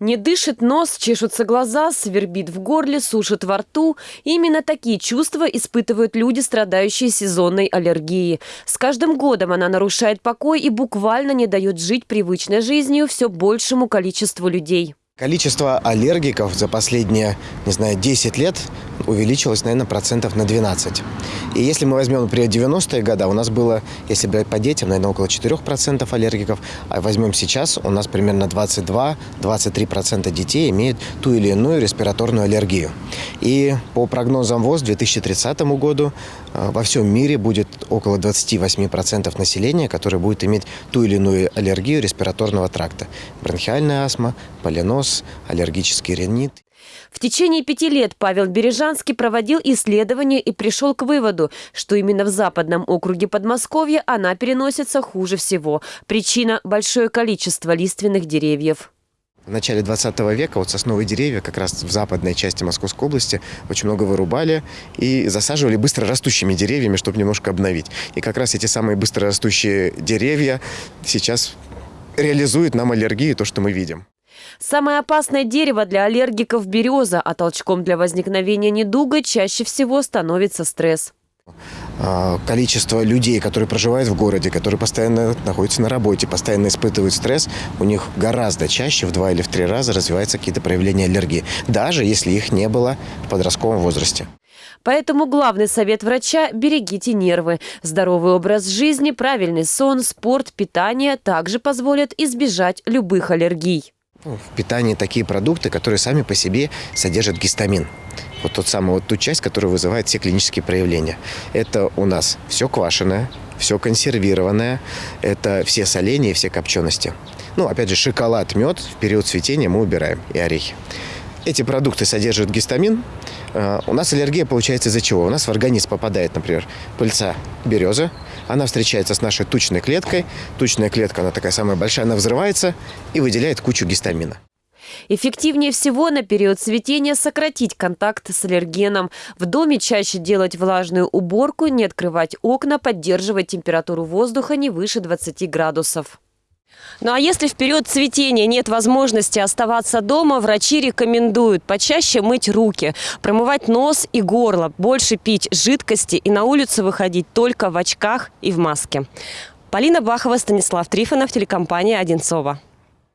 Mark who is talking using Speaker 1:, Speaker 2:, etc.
Speaker 1: Не дышит нос, чешутся глаза, свербит в горле, сушит во рту. Именно такие чувства испытывают люди, страдающие сезонной аллергией. С каждым годом она нарушает покой и буквально не дает жить привычной жизнью все большему количеству людей.
Speaker 2: Количество аллергиков за последние, не знаю, 10 лет увеличилось, наверное, процентов на 12. И если мы возьмем, например, 90-е годы, у нас было, если брать по детям, наверное, около 4% аллергиков, а возьмем сейчас, у нас примерно 22-23% детей имеют ту или иную респираторную аллергию. И по прогнозам ВОЗ к 2030 году э, во всем мире будет около 28% населения, которое будет иметь ту или иную аллергию респираторного тракта. Бронхиальная астма, полиноз, понос, аллергический ринит.
Speaker 1: В течение пяти лет Павел Бережанский проводил исследования и пришел к выводу, что именно в западном округе Подмосковья она переносится хуже всего. Причина – большое количество лиственных деревьев.
Speaker 2: В начале 20 века вот сосновые деревья как раз в западной части Московской области очень много вырубали и засаживали быстро растущими деревьями, чтобы немножко обновить. И как раз эти самые быстро растущие деревья сейчас реализуют нам аллергию, то, что мы видим.
Speaker 1: Самое опасное дерево для аллергиков – береза, а толчком для возникновения недуга чаще всего становится стресс.
Speaker 2: А, количество людей, которые проживают в городе, которые постоянно находятся на работе, постоянно испытывают стресс, у них гораздо чаще, в два или в три раза развиваются какие-то проявления аллергии, даже если их не было в подростковом возрасте.
Speaker 1: Поэтому главный совет врача – берегите нервы. Здоровый образ жизни, правильный сон, спорт, питание также позволят избежать любых аллергий.
Speaker 2: Ну, в питании такие продукты, которые сами по себе содержат гистамин. Вот тот самый, вот ту часть, которая вызывает все клинические проявления. Это у нас все квашеное, все консервированное, это все соления и все копчености. Ну, опять же, шоколад, мед в период цветения мы убираем и орехи. Эти продукты содержат гистамин. А, у нас аллергия получается из-за чего? У нас в организм попадает, например, пыльца березы. Она встречается с нашей тучной клеткой. Тучная клетка, она такая самая большая, она взрывается и выделяет кучу гистамина.
Speaker 1: Эффективнее всего на период цветения сократить контакт с аллергеном. В доме чаще делать влажную уборку, не открывать окна, поддерживать температуру воздуха не выше 20 градусов. Ну а если в период цветения нет возможности оставаться дома, врачи рекомендуют почаще мыть руки, промывать нос и горло, больше пить жидкости и на улицу выходить только в очках и в маске. Полина Бахова, Станислав Трифонов, телекомпания «Одинцова».